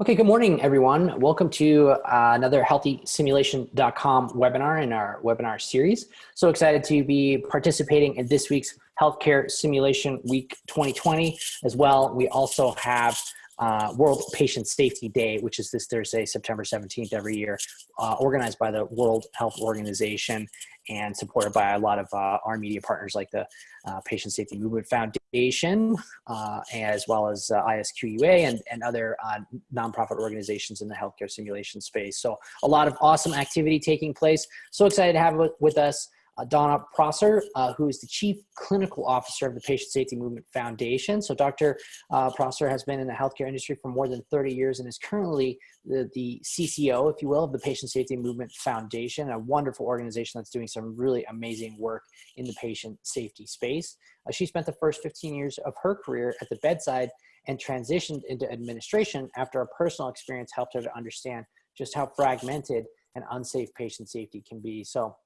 Okay, good morning, everyone. Welcome to uh, another healthysimulation.com webinar in our webinar series. So excited to be participating in this week's Healthcare Simulation Week 2020 as well. We also have uh, World Patient Safety Day, which is this Thursday, September 17th every year, uh, organized by the World Health Organization and supported by a lot of uh, our media partners like the uh, Patient Safety Movement Foundation, uh, as well as uh, ISQUA and, and other nonprofit organizations in the healthcare simulation space. So a lot of awesome activity taking place. So excited to have with us uh, Donna Prosser, uh, who is the Chief Clinical Officer of the Patient Safety Movement Foundation. So Dr. Uh, Prosser has been in the healthcare industry for more than 30 years and is currently the, the CCO, if you will, of the Patient Safety Movement Foundation, a wonderful organization that's doing some really amazing work in the patient safety space. Uh, she spent the first 15 years of her career at the bedside and transitioned into administration after a personal experience helped her to understand just how fragmented and unsafe patient safety can be. So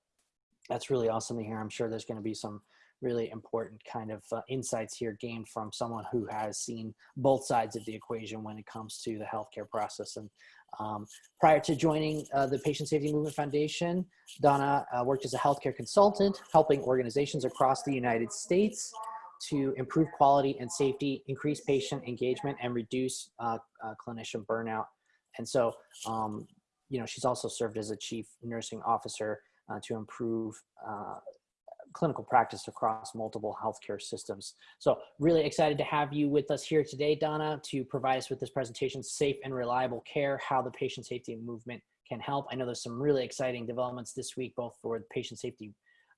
that's really awesome to hear. I'm sure there's going to be some really important kind of uh, insights here gained from someone who has seen both sides of the equation when it comes to the healthcare process. And um, prior to joining uh, the Patient Safety Movement Foundation, Donna uh, worked as a healthcare consultant, helping organizations across the United States to improve quality and safety, increase patient engagement, and reduce uh, uh, clinician burnout. And so, um, you know, she's also served as a chief nursing officer uh, to improve uh, clinical practice across multiple healthcare systems. So really excited to have you with us here today, Donna, to provide us with this presentation, Safe and Reliable Care, how the patient safety movement can help. I know there's some really exciting developments this week, both for the Patient Safety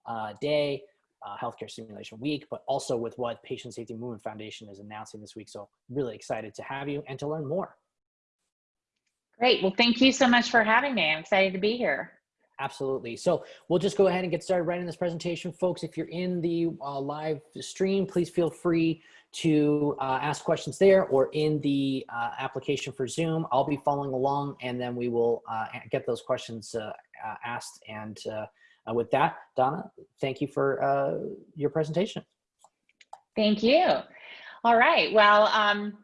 uh, Day, uh, Healthcare Simulation Week, but also with what Patient Safety Movement Foundation is announcing this week. So really excited to have you and to learn more. Great. Well, thank you so much for having me. I'm excited to be here. Absolutely. So we'll just go ahead and get started right in this presentation. Folks, if you're in the uh, live stream, please feel free to uh, ask questions there or in the uh, application for Zoom. I'll be following along and then we will uh, get those questions uh, uh, asked. And with that, Donna, thank you for your presentation. Thank you. All right. Well, um,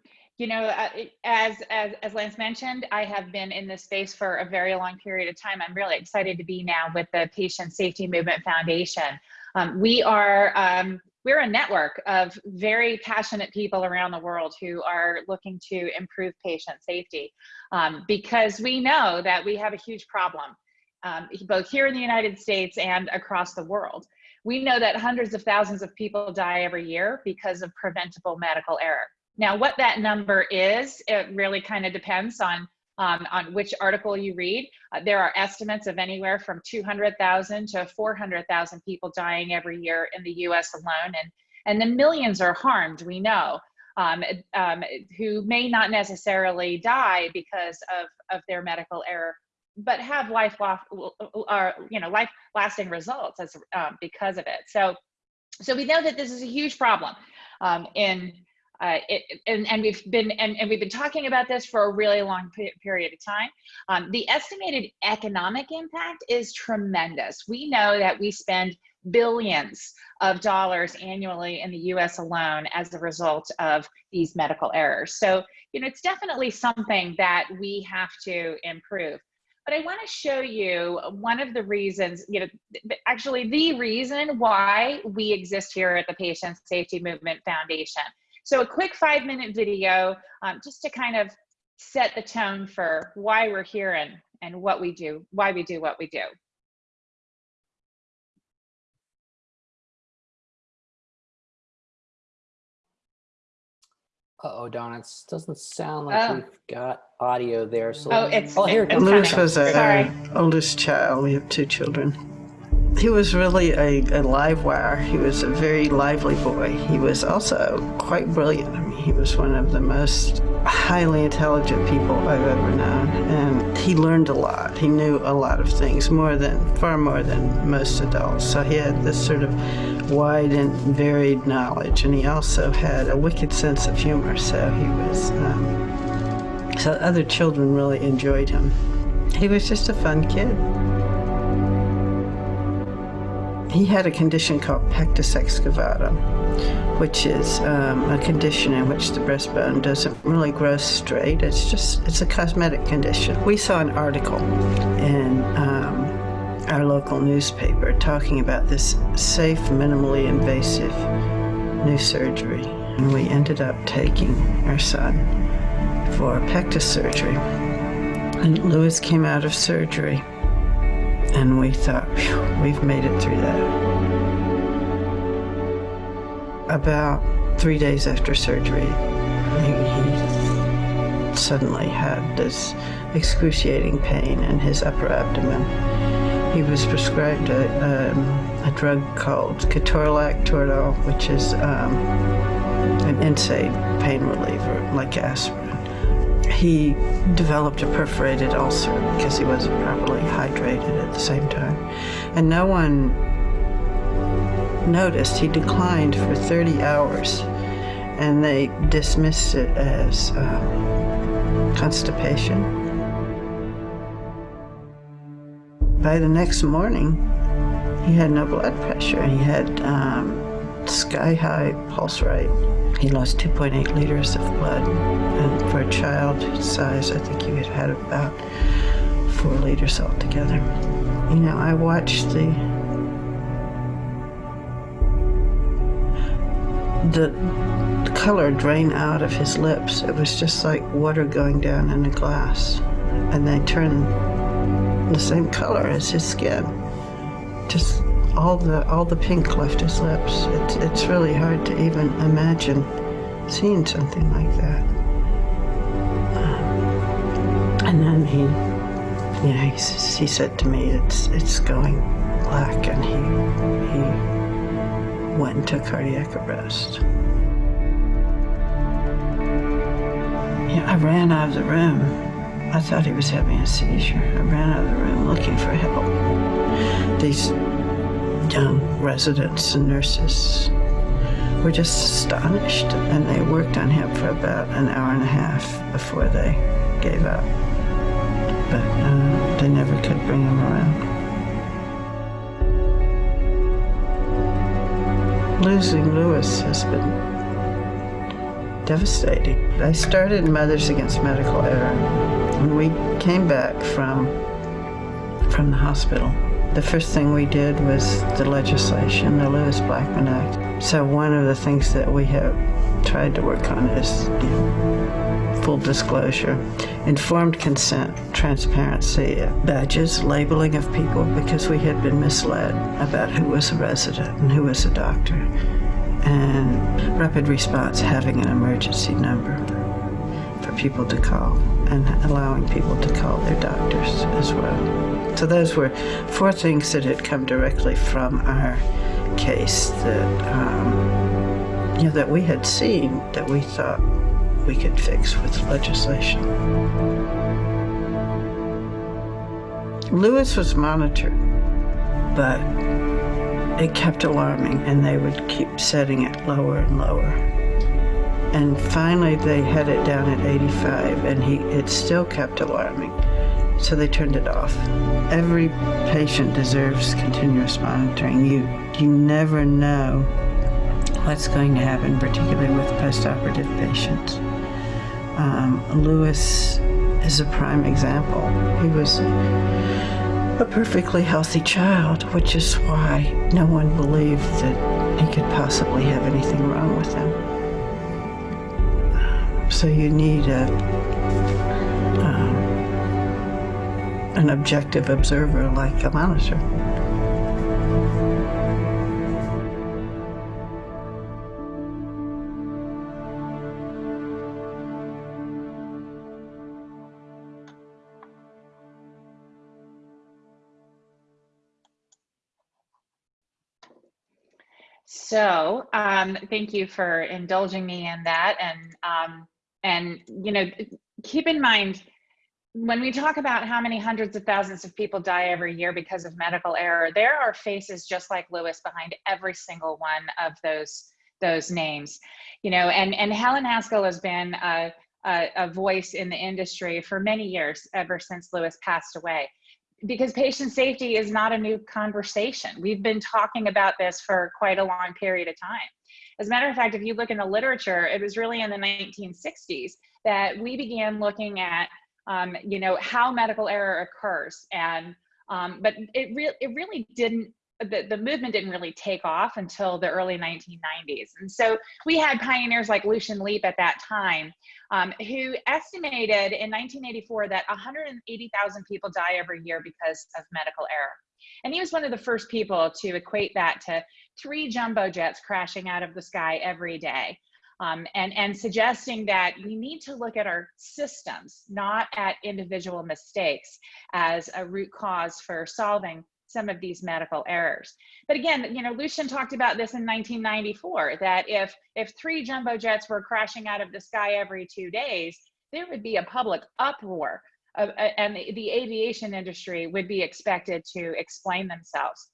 you know, uh, as, as, as Lance mentioned, I have been in this space for a very long period of time. I'm really excited to be now with the Patient Safety Movement Foundation. Um, we are, um, we're a network of very passionate people around the world who are looking to improve patient safety um, because we know that we have a huge problem um, both here in the United States and across the world. We know that hundreds of thousands of people die every year because of preventable medical error. Now, what that number is, it really kind of depends on um, on which article you read. Uh, there are estimates of anywhere from 200,000 to 400,000 people dying every year in the US alone, and, and the millions are harmed, we know, um, um, who may not necessarily die because of, of their medical error, but have life, or, you know, life lasting results as, um, because of it. So, so we know that this is a huge problem um, in uh, it, and, and we've been and, and, we've been talking about this for a really long period of time. Um, the estimated economic impact is tremendous. We know that we spend billions of dollars annually in the US alone as a result of these medical errors. So, you know, it's definitely something that we have to improve. But I want to show you one of the reasons, you know, actually the reason why we exist here at the Patient Safety Movement Foundation. So a quick five minute video um, just to kind of set the tone for why we're here and, and what we do, why we do what we do. Uh-oh, Don, it doesn't sound like oh. we've got audio there. So oh, it's, oh, here it Lewis was our oldest child. We have two children. He was really a, a live wire. He was a very lively boy. He was also quite brilliant. I mean, he was one of the most highly intelligent people I've ever known. And he learned a lot. He knew a lot of things, more than, far more than most adults. So he had this sort of wide and varied knowledge. And he also had a wicked sense of humor. So he was, um, so other children really enjoyed him. He was just a fun kid. He had a condition called pectus excavata, which is um, a condition in which the breastbone doesn't really grow straight. It's just, it's a cosmetic condition. We saw an article in um, our local newspaper talking about this safe, minimally invasive new surgery. And we ended up taking our son for pectus surgery. And Lewis came out of surgery and we thought, we've made it through that. About three days after surgery, he, suddenly had this excruciating pain in his upper abdomen. He was prescribed a, um, a drug called ketorolac Toradol, which is um, an NSAID pain reliever, like aspirin he developed a perforated ulcer because he wasn't properly hydrated at the same time. And no one noticed. He declined for 30 hours and they dismissed it as uh, constipation. By the next morning, he had no blood pressure. He had um, sky high pulse rate. He lost 2.8 liters of blood, and for a child size, I think he had had about four liters altogether. You know, I watched the the color drain out of his lips. It was just like water going down in a glass, and they turned the same color as his skin. Just all the all the pink left his lips. It's it's really hard to even imagine seeing something like that. Um, and then he, you know, he, he said to me, "It's it's going black," and he he went into cardiac arrest. Yeah, I ran out of the room. I thought he was having a seizure. I ran out of the room looking for help. These young residents and nurses were just astonished and they worked on him for about an hour and a half before they gave up. But uh, they never could bring him around. Losing Lewis has been devastating. I started Mothers Against Medical Error when we came back from from the hospital. The first thing we did was the legislation, the Lewis Blackman Act. So one of the things that we have tried to work on is you know, full disclosure, informed consent, transparency, badges, labeling of people because we had been misled about who was a resident and who was a doctor, and rapid response having an emergency number for people to call and allowing people to call their doctors as well. So those were four things that had come directly from our case that, um, you know, that we had seen that we thought we could fix with legislation. Lewis was monitored, but it kept alarming and they would keep setting it lower and lower. And finally they had it down at 85 and he it still kept alarming so they turned it off. Every patient deserves continuous monitoring. You, you never know what's going to happen, particularly with postoperative patients. Um, Lewis is a prime example. He was a perfectly healthy child, which is why no one believed that he could possibly have anything wrong with him. So you need a an objective observer like a monitor. So um, thank you for indulging me in that. And, um, and you know, keep in mind, when we talk about how many hundreds of thousands of people die every year because of medical error, there are faces just like Lewis behind every single one of those those names. You know, and and Helen Haskell has been a, a, a voice in the industry for many years, ever since Lewis passed away. because patient safety is not a new conversation. We've been talking about this for quite a long period of time. As a matter of fact, if you look in the literature, it was really in the 1960s that we began looking at, um, you know, how medical error occurs. And, um, but it, re it really didn't the, the movement didn't really take off until the early 1990s. And so we had pioneers like Lucian Leape at that time, um, who estimated in 1984 that 180,000 people die every year because of medical error. And he was one of the first people to equate that to three jumbo jets crashing out of the sky every day. Um, and, and suggesting that we need to look at our systems, not at individual mistakes as a root cause for solving some of these medical errors. But again, you know, Lucian talked about this in 1994, that if, if three jumbo jets were crashing out of the sky every two days, there would be a public uproar uh, and the, the, aviation industry would be expected to explain themselves.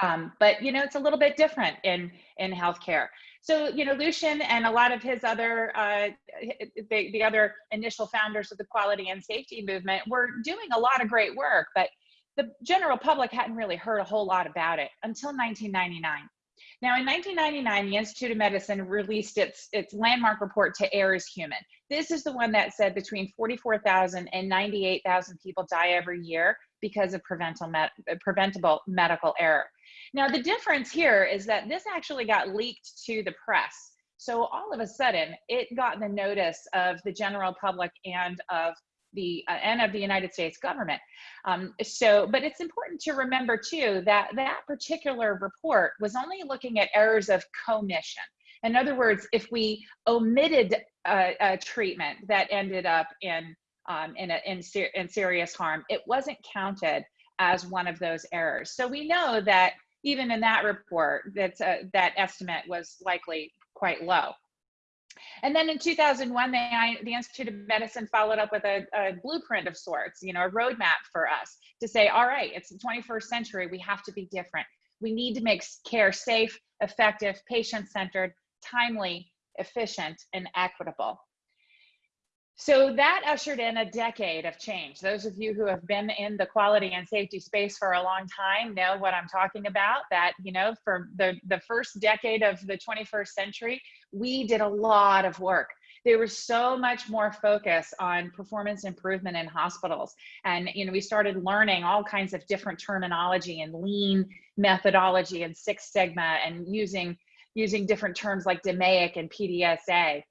Um, but you know, it's a little bit different in in healthcare. So you know, Lucian and a lot of his other uh, the, the other initial founders of the quality and safety movement were doing a lot of great work, but the general public hadn't really heard a whole lot about it until 1999. Now, in 1999, the Institute of Medicine released its, its landmark report to Err is Human. This is the one that said between 44,000 and 98,000 people die every year because of preventable, med preventable medical error. Now, the difference here is that this actually got leaked to the press. So all of a sudden, it got the notice of the general public and of the uh, and of the United States government. Um, so, but it's important to remember too that that particular report was only looking at errors of commission. In other words, if we omitted a, a treatment that ended up in um, in, a, in, ser in serious harm, it wasn't counted as one of those errors. So we know that even in that report, that that estimate was likely quite low. And then in 2001, they, the Institute of Medicine followed up with a, a, blueprint of sorts, you know, a roadmap for us to say, all right, it's the 21st century, we have to be different. We need to make care safe, effective, patient-centered, timely, efficient, and equitable. So that ushered in a decade of change. Those of you who have been in the quality and safety space for a long time know what I'm talking about. That, you know, for the, the first decade of the 21st century, we did a lot of work. There was so much more focus on performance improvement in hospitals. And, you know, we started learning all kinds of different terminology and lean methodology and Six Sigma and using, using different terms like DMAIC and PDSA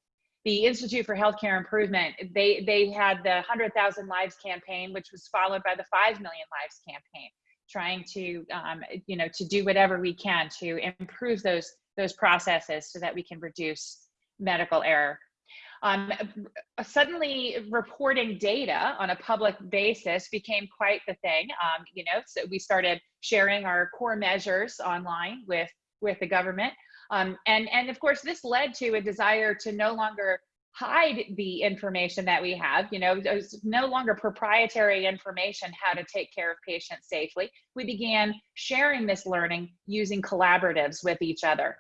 the Institute for Healthcare Improvement, they, they had the 100,000 Lives campaign, which was followed by the 5 Million Lives campaign, trying to, um, you know, to do whatever we can to improve those, those processes so that we can reduce medical error. Um, suddenly reporting data on a public basis became quite the thing. Um, you know, so we started sharing our core measures online with, with the government. Um, and, and of course, this led to a desire to no longer hide the information that we have. You know, there's no longer proprietary information how to take care of patients safely. We began sharing this learning using collaboratives with each other.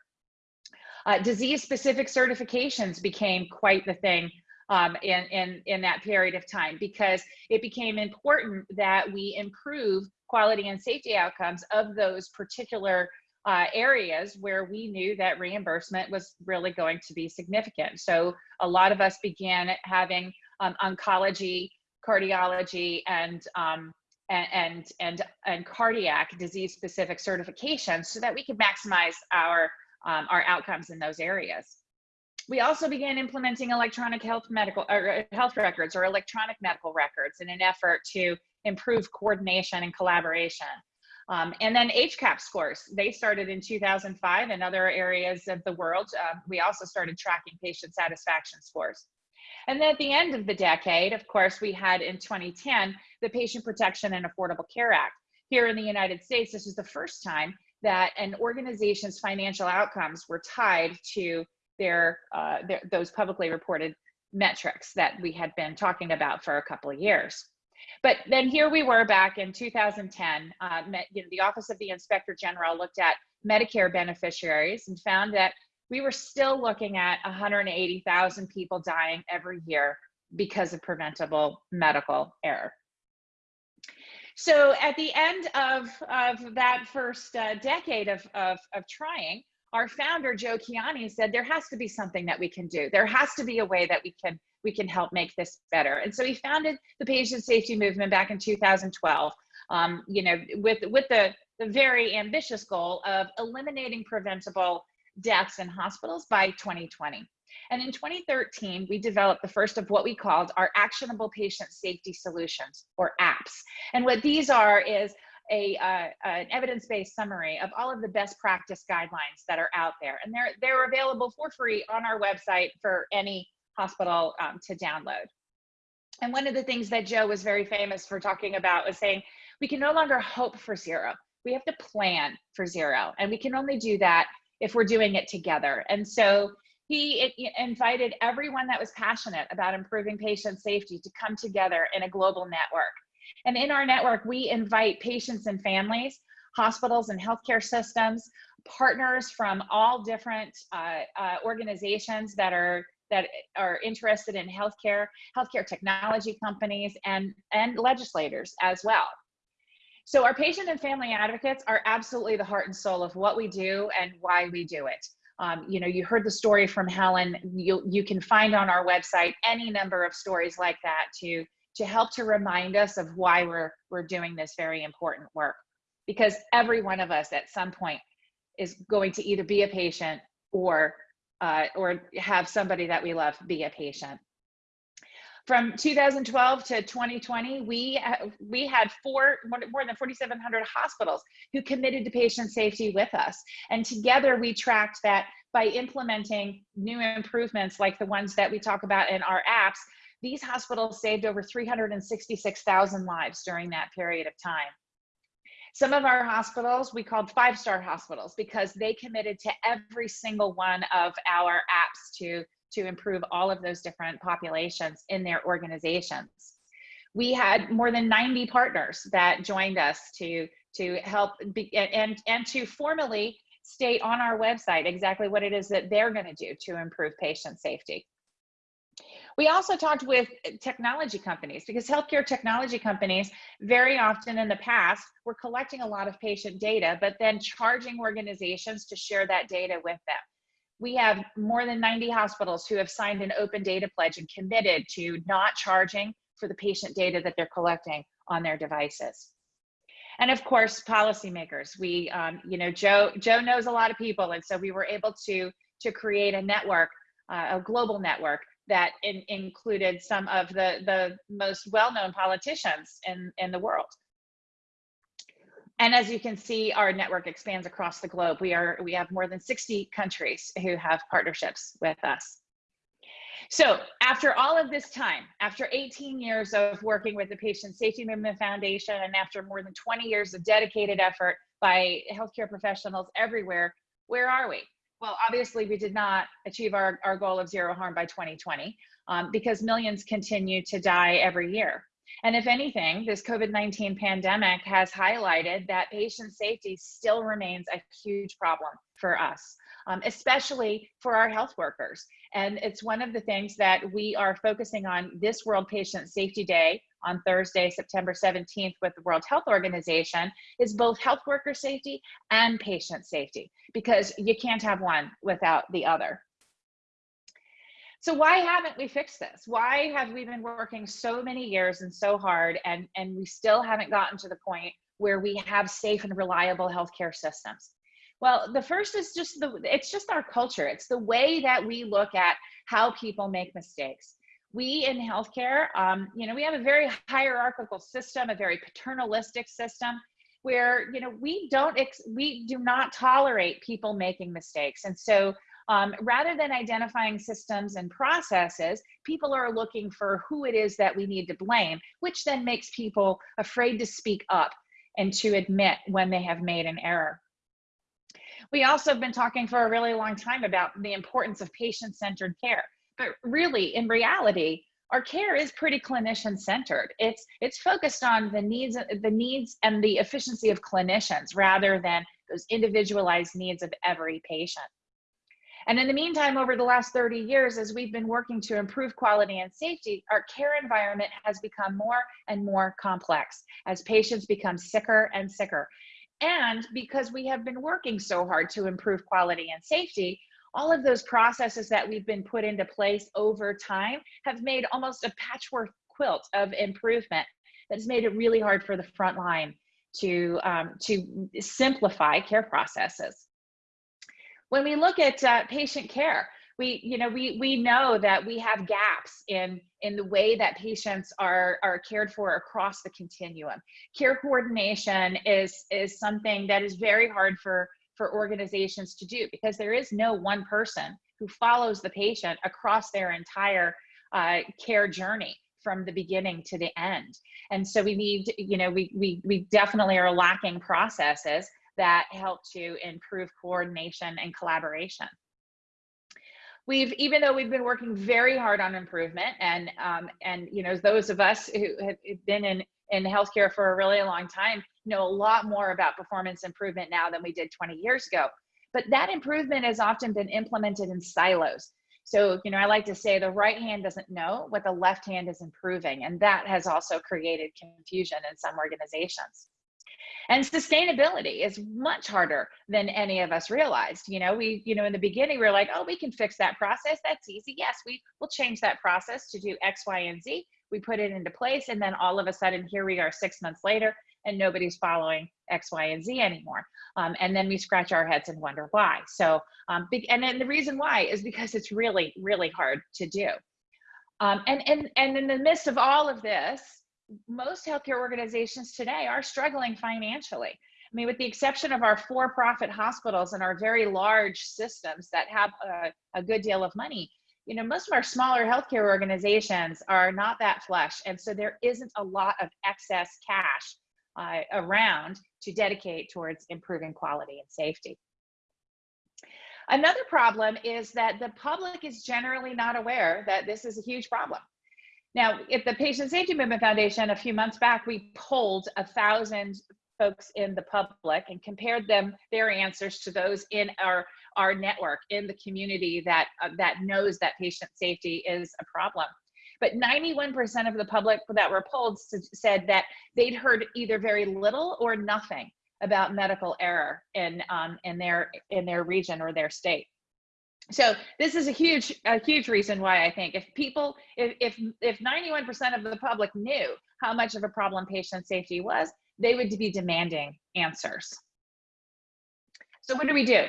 Uh, disease-specific certifications became quite the thing um, in, in, in that period of time because it became important that we improve quality and safety outcomes of those particular uh, areas where we knew that reimbursement was really going to be significant. So a lot of us began having um, oncology, cardiology, and um, and, and and cardiac disease specific certifications so that we could maximize our um, our outcomes in those areas. We also began implementing electronic health medical or uh, health records or electronic medical records in an effort to improve coordination and collaboration. Um, and then HCAHPS scores, they started in 2005 in other areas of the world. Uh, we also started tracking patient satisfaction scores. And then at the end of the decade, of course, we had in 2010, the Patient Protection and Affordable Care Act. Here in the United States, this was the first time that an organization's financial outcomes were tied to their, uh, their those publicly reported metrics that we had been talking about for a couple of years. But then here we were back in 2010. Uh, you know, the Office of the Inspector General looked at Medicare beneficiaries and found that we were still looking at 180,000 people dying every year because of preventable medical error. So at the end of, of that first uh, decade of, of, of trying, our founder, Joe Kiani, said there has to be something that we can do. There has to be a way that we can we can help make this better. And so he founded the patient safety movement back in 2012. Um, you know, with with the the very ambitious goal of eliminating preventable deaths in hospitals by 2020. And in 2013, we developed the first of what we called our actionable patient safety solutions or apps. And what these are is a, uh, an evidence-based summary of all of the best practice guidelines that are out there. And they're, they're available for free on our website for any hospital um, to download. And one of the things that Joe was very famous for talking about was saying, we can no longer hope for zero. We have to plan for zero. And we can only do that if we're doing it together. And so he invited everyone that was passionate about improving patient safety to come together in a global network. And in our network, we invite patients and families, hospitals and healthcare systems, partners from all different uh, uh, organizations that are that are interested in healthcare, healthcare technology companies, and, and legislators as well. So our patient and family advocates are absolutely the heart and soul of what we do and why we do it. Um, you know, you heard the story from Helen. You you can find on our website any number of stories like that to to help to remind us of why we're we're doing this very important work. Because every one of us at some point is going to either be a patient or uh, or have somebody that we love be a patient. From 2012 to 2020, we, uh, we had four, more than 4,700 hospitals who committed to patient safety with us. And together we tracked that by implementing new improvements like the ones that we talk about in our apps, these hospitals saved over 366,000 lives during that period of time. Some of our hospitals we called five-star hospitals because they committed to every single one of our apps to to improve all of those different populations in their organizations. We had more than 90 partners that joined us to, to help be, and, and to formally state on our website exactly what it is that they're gonna do to improve patient safety. We also talked with technology companies because healthcare technology companies very often in the past were collecting a lot of patient data, but then charging organizations to share that data with them we have more than 90 hospitals who have signed an open data pledge and committed to not charging for the patient data that they're collecting on their devices. And of course, policymakers. We, um, you know, Joe Joe knows a lot of people, and so we were able to to create a network, uh, a global network that in, included some of the the most well-known politicians in in the world. And as you can see, our network expands across the globe. We are we have more than 60 countries who have partnerships with us. So after all of this time, after 18 years of working with the Patient Safety Movement Foundation, and after more than 20 years of dedicated effort by healthcare professionals everywhere, where are we? Well, obviously we did not achieve our, our goal of zero harm by 2020 um, because millions continue to die every year. And if anything, this COVID 19 pandemic has highlighted that patient safety still remains a huge problem for us, um, especially for our health workers. And it's one of the things that we are focusing on this World Patient Safety Day on Thursday, September 17th with the World Health Organization is both health worker safety and patient safety because you can't have one without the other. So why haven't we fixed this? Why have we been working so many years and so hard and, and we still haven't gotten to the point where we have safe and reliable healthcare systems? Well, the first is just the, it's just our culture. It's the way that we look at how people make mistakes. We in healthcare, um, you know, we have a very hierarchical system, a very paternalistic system where, you know, we don't, ex- we do not tolerate people making mistakes. And so um, rather than identifying systems and processes, people are looking for who it is that we need to blame, which then makes people afraid to speak up and to admit when they have made an error. We also have been talking for a really long time about the importance of patient-centered care, but really, in reality, our care is pretty clinician centered. It's it's focused on the needs the needs and the efficiency of clinicians rather than those individualized needs of every patient. And in the meantime, over the last 30 years, as we've been working to improve quality and safety, our care environment has become more and more complex as patients become sicker and sicker. And because we have been working so hard to improve quality and safety, all of those processes that we've been put into place over time have made almost a patchwork quilt of improvement that's made it really hard for the front line to, um, to simplify care processes. When we look at uh, patient care, we, you know, we, we know that we have gaps in, in the way that patients are, are cared for across the continuum. Care coordination is, is something that is very hard for, for organizations to do because there is no one person who follows the patient across their entire uh, care journey from the beginning to the end. And so we need, you know, we, we, we definitely are lacking processes that help to improve coordination and collaboration. We've, even though we've been working very hard on improvement and, um, and you know, those of us who have been in, in healthcare for a really long time know a lot more about performance improvement now than we did 20 years ago. But that improvement has often been implemented in silos. So, you know, I like to say the right hand doesn't know what the left hand is improving. And that has also created confusion in some organizations. And sustainability is much harder than any of us realized. You know, we, you know, in the beginning, we are like, oh, we can fix that process. That's easy. Yes, we will change that process to do X, Y, and Z. We put it into place. And then all of a sudden, here we are six months later, and nobody's following X, Y, and Z anymore. Um, and then we scratch our heads and wonder why. So, um, and then the reason why is because it's really, really hard to do. Um, and, and, and in the midst of all of this, most healthcare organizations today are struggling financially. I mean, with the exception of our for-profit hospitals and our very large systems that have a, a, good deal of money, you know, most of our smaller healthcare organizations are not that flush. And so there isn't a lot of excess cash uh, around to dedicate towards improving quality and safety. Another problem is that the public is generally not aware that this is a huge problem. Now, at the Patient Safety Movement Foundation, a few months back, we polled a thousand folks in the public and compared them their answers to those in our our network in the community that uh, that knows that patient safety is a problem. But 91% of the public that were polled said that they'd heard either very little or nothing about medical error in um, in their in their region or their state so this is a huge a huge reason why i think if people if if if 91% of the public knew how much of a problem patient safety was they would be demanding answers. So what do we do?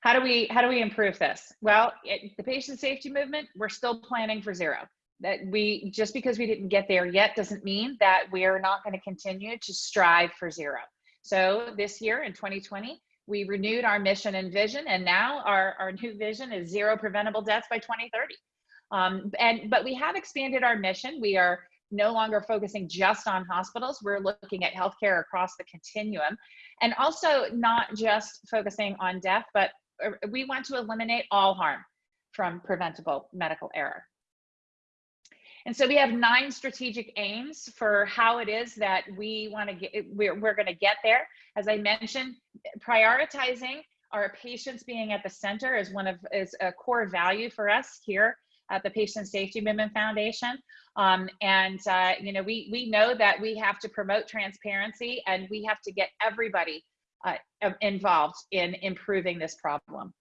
How do we how do we improve this? Well it, the patient safety movement we're still planning for zero. That we just because we didn't get there yet doesn't mean that we're not going to continue to strive for zero. So this year in 2020 we renewed our mission and vision and now our, our new vision is zero preventable deaths by 2030 um, and but we have expanded our mission. We are no longer focusing just on hospitals. We're looking at healthcare across the continuum and also not just focusing on death but uh, we want to eliminate all harm from preventable medical error and so we have nine strategic aims for how it is that we want to get, we're, we're going to get there. As I mentioned, prioritizing our patients being at the center is one of, is a core value for us here at the Patient Safety Movement Foundation. Um, and, uh, you know, we, we know that we have to promote transparency and we have to get everybody uh, involved in improving this problem.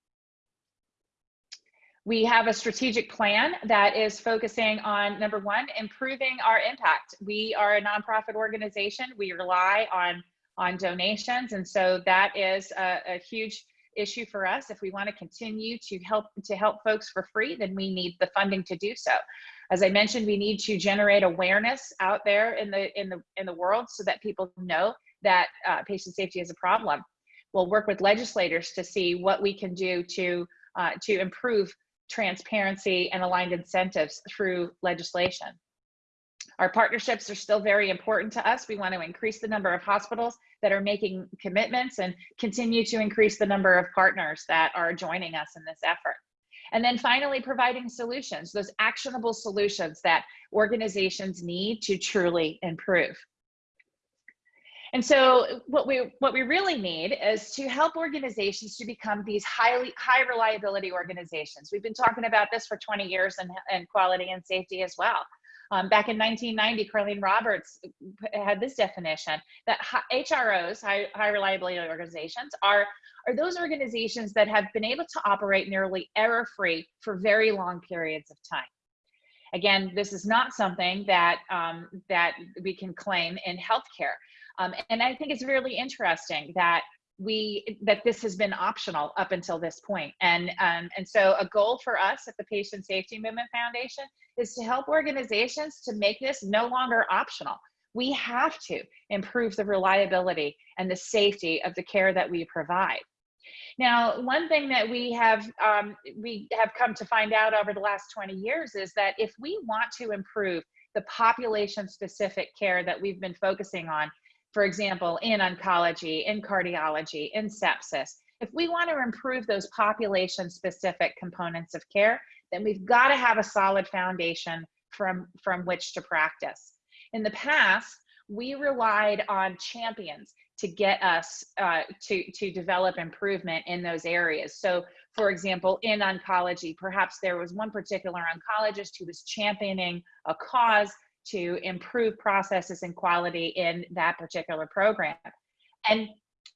We have a strategic plan that is focusing on number one, improving our impact. We are a nonprofit organization. We rely on, on donations. And so that is a, a huge issue for us. If we want to continue to help to help folks for free, then we need the funding to do so. As I mentioned, we need to generate awareness out there in the in the in the world so that people know that uh, patient safety is a problem. We'll work with legislators to see what we can do to uh, to improve transparency and aligned incentives through legislation. Our partnerships are still very important to us. We want to increase the number of hospitals that are making commitments and continue to increase the number of partners that are joining us in this effort. And then finally, providing solutions, those actionable solutions that organizations need to truly improve. And so what we what we really need is to help organizations to become these highly high reliability organizations. We've been talking about this for 20 years and, and quality and safety as well. Um, back in 1990, Karlene Roberts had this definition that HROs, high, high reliability organizations, are, are those organizations that have been able to operate nearly error-free for very long periods of time. Again, this is not something that, um, that we can claim in healthcare. Um, and I think it's really interesting that we that this has been optional up until this point. And um, and so a goal for us at the Patient Safety Movement Foundation is to help organizations to make this no longer optional. We have to improve the reliability and the safety of the care that we provide. Now, one thing that we have um, we have come to find out over the last 20 years is that if we want to improve the population specific care that we've been focusing on, for example, in oncology, in cardiology, in sepsis, if we want to improve those population specific components of care, then we've got to have a solid foundation from, from which to practice. In the past, we relied on champions to get us uh, to, to develop improvement in those areas. So for example, in oncology, perhaps there was one particular oncologist who was championing a cause to improve processes and quality in that particular program. And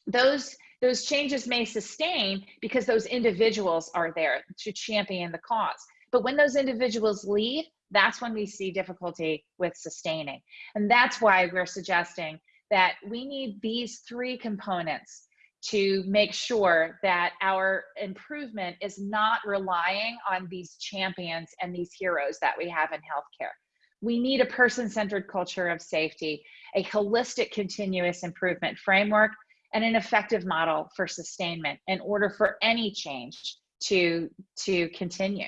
those those changes may sustain because those individuals are there to champion the cause. But when those individuals leave, that's when we see difficulty with sustaining. And that's why we're suggesting that we need these three components to make sure that our improvement is not relying on these champions and these heroes that we have in healthcare. We need a person-centered culture of safety, a holistic continuous improvement framework, and an effective model for sustainment in order for any change to, to continue.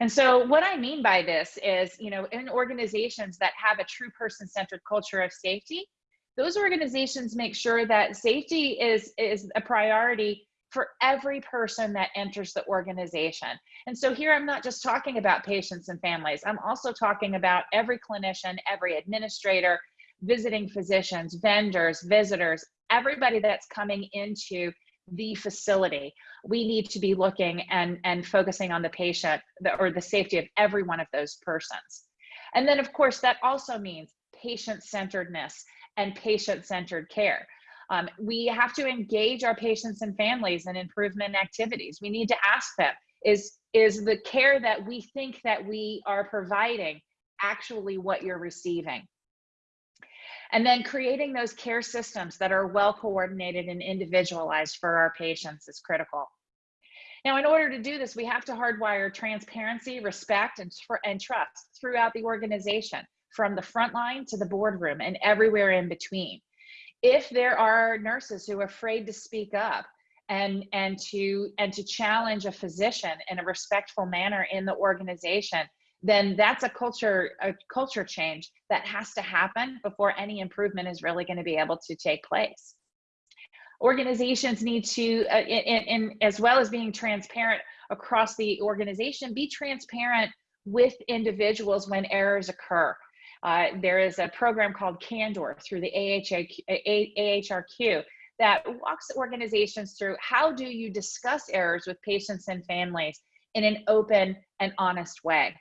And so what I mean by this is, you know, in organizations that have a true person-centered culture of safety, those organizations make sure that safety is, is a priority for every person that enters the organization. And so here I'm not just talking about patients and families, I'm also talking about every clinician, every administrator, visiting physicians, vendors, visitors, everybody that's coming into the facility. We need to be looking and, and focusing on the patient or the safety of every one of those persons. And then of course, that also means patient-centeredness and patient-centered care. Um, we have to engage our patients and families in improvement activities. We need to ask them, is, is the care that we think that we are providing actually what you're receiving? And then creating those care systems that are well coordinated and individualized for our patients is critical. Now, in order to do this, we have to hardwire transparency, respect, and, and trust throughout the organization, from the front line to the boardroom and everywhere in between. If there are nurses who are afraid to speak up and, and, to, and to challenge a physician in a respectful manner in the organization, then that's a culture a culture change that has to happen before any improvement is really going to be able to take place. Organizations need to uh, in, in, as well as being transparent across the organization be transparent with individuals when errors occur uh, there is a program called candor through the ahrq that walks organizations through how do you discuss errors with patients and families in an open and honest way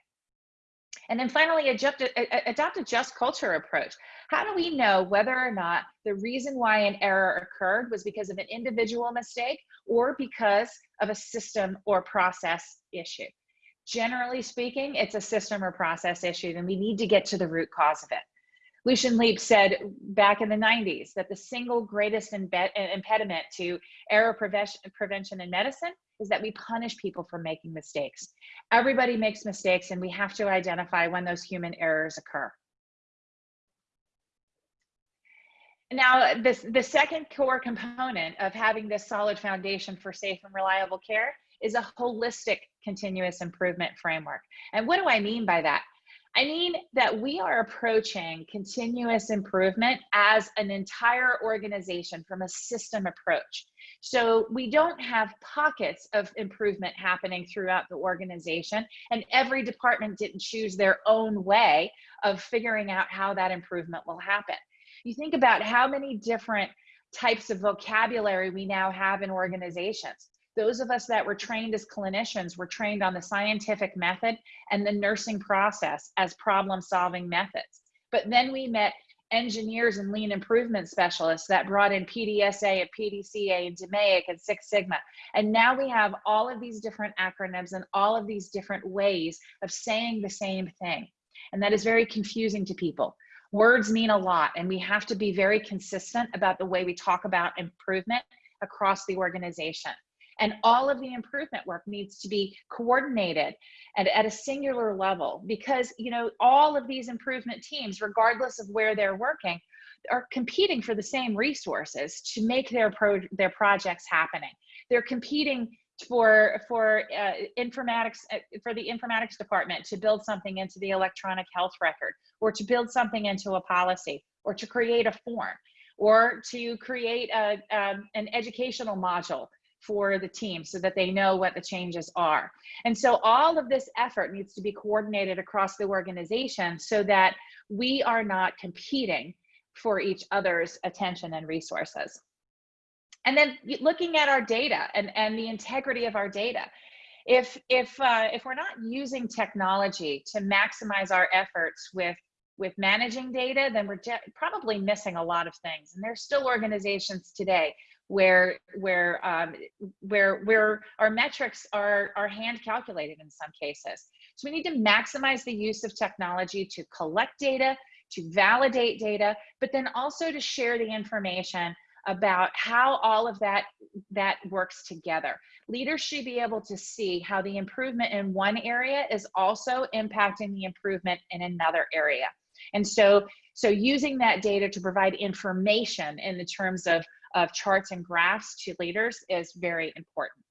and then finally, adopt a, adopt a just culture approach. How do we know whether or not the reason why an error occurred was because of an individual mistake or because of a system or process issue? Generally speaking, it's a system or process issue, and we need to get to the root cause of it. Lucian Leape said back in the 90s that the single greatest impediment to error prevention, prevention in medicine is that we punish people for making mistakes. Everybody makes mistakes and we have to identify when those human errors occur. Now, this, the second core component of having this solid foundation for safe and reliable care is a holistic continuous improvement framework. And what do I mean by that? I mean that we are approaching continuous improvement as an entire organization from a system approach. So we don't have pockets of improvement happening throughout the organization, and every department didn't choose their own way of figuring out how that improvement will happen. You think about how many different types of vocabulary we now have in organizations. Those of us that were trained as clinicians were trained on the scientific method and the nursing process as problem solving methods. But then we met engineers and lean improvement specialists that brought in PDSA and PDCA and DMAIC and Six Sigma. And now we have all of these different acronyms and all of these different ways of saying the same thing. And that is very confusing to people. Words mean a lot, and we have to be very consistent about the way we talk about improvement across the organization. And all of the improvement work needs to be coordinated and at a singular level because, you know, all of these improvement teams, regardless of where they're working, are competing for the same resources to make their pro their projects happening. They're competing for for uh, informatics uh, for the informatics department to build something into the electronic health record or to build something into a policy or to create a form or to create a, um, an educational module for the team so that they know what the changes are. And so all of this effort needs to be coordinated across the organization so that we are not competing for each other's attention and resources. And then looking at our data and, and the integrity of our data. If, if, uh, if we're not using technology to maximize our efforts with with managing data, then we're probably missing a lot of things. And there's still organizations today where where um, where where our metrics are are hand calculated in some cases. So we need to maximize the use of technology to collect data, to validate data, but then also to share the information about how all of that that works together. Leaders should be able to see how the improvement in one area is also impacting the improvement in another area. And so so using that data to provide information in the terms of of charts and graphs to leaders is very important.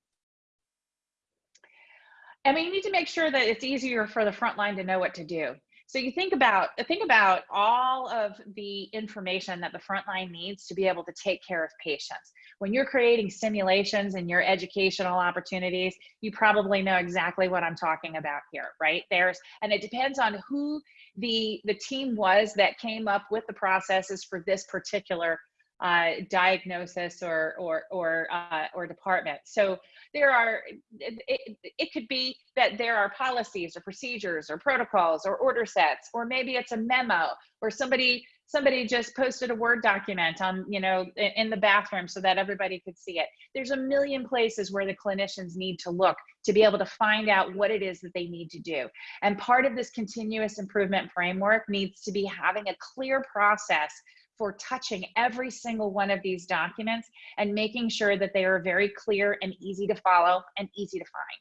And we need to make sure that it's easier for the front line to know what to do. So you think about think about all of the information that the front line needs to be able to take care of patients. When you're creating simulations and your educational opportunities, you probably know exactly what I'm talking about here, right? There's and it depends on who the the team was that came up with the processes for this particular uh, diagnosis or or or uh, or department. So there are it, it, could be that there are policies or procedures or protocols or order sets, or maybe it's a memo or somebody somebody just posted a word document on you know in the bathroom so that everybody could see it. There's a million places where the clinicians need to look to be able to find out what it is that they need to do. And part of this continuous improvement framework needs to be having a clear process for touching every single one of these documents and making sure that they are very clear and easy to follow and easy to find.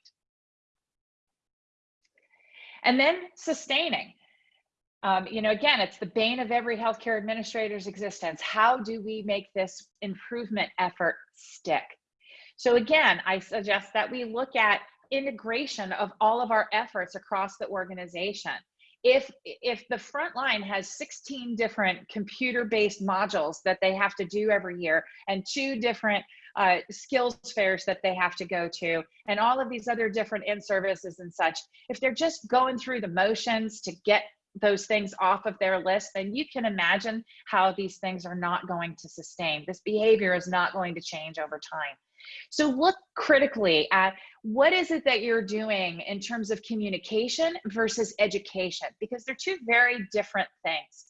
And then sustaining. Um, you know, again, it's the bane of every healthcare administrator's existence. How do we make this improvement effort stick? So again, I suggest that we look at integration of all of our efforts across the organization if if the front line has 16 different computer-based modules that they have to do every year and two different uh, skills fairs that they have to go to and all of these other different in services and such if they're just going through the motions to get those things off of their list then you can imagine how these things are not going to sustain. This behavior is not going to change over time so look critically at what is it that you're doing in terms of communication versus education, because they're two very different things.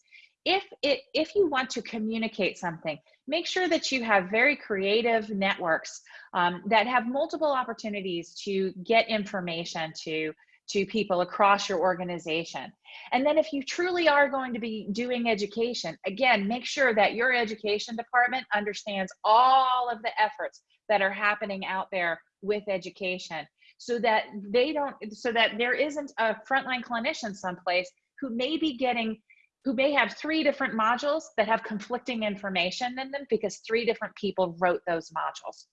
If, it, if you want to communicate something, make sure that you have very creative networks um, that have multiple opportunities to get information to to people across your organization. And then if you truly are going to be doing education, again, make sure that your education department understands all of the efforts that are happening out there with education. So that they don't so that there isn't a frontline clinician someplace who may be getting who may have three different modules that have conflicting information in them because three different people wrote those modules.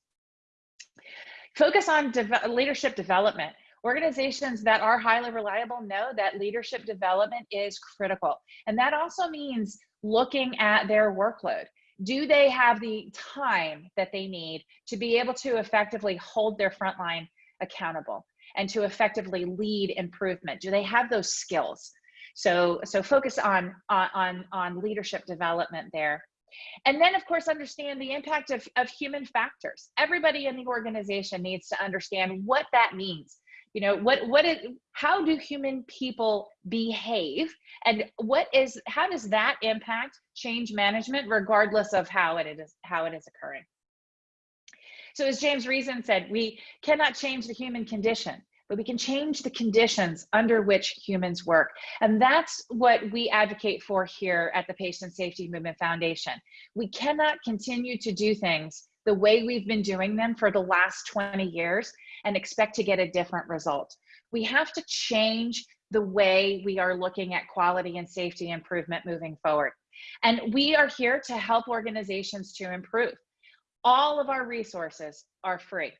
Focus on de leadership development. Organizations that are highly reliable know that leadership development is critical. And that also means looking at their workload do they have the time that they need to be able to effectively hold their frontline accountable and to effectively lead improvement? Do they have those skills? So, so focus on, on, on leadership development there. And then, of course, understand the impact of, of human factors. Everybody in the organization needs to understand what that means. You know, what, what is, how do human people behave and what is, how does that impact change management regardless of how it is, how it is occurring? So as James Reason said, we cannot change the human condition, but we can change the conditions under which humans work. And that's what we advocate for here at the Patient Safety Movement Foundation. We cannot continue to do things the way we've been doing them for the last 20 years and expect to get a different result. We have to change the way we are looking at quality and safety improvement moving forward. And we are here to help organizations to improve. All of our resources are free.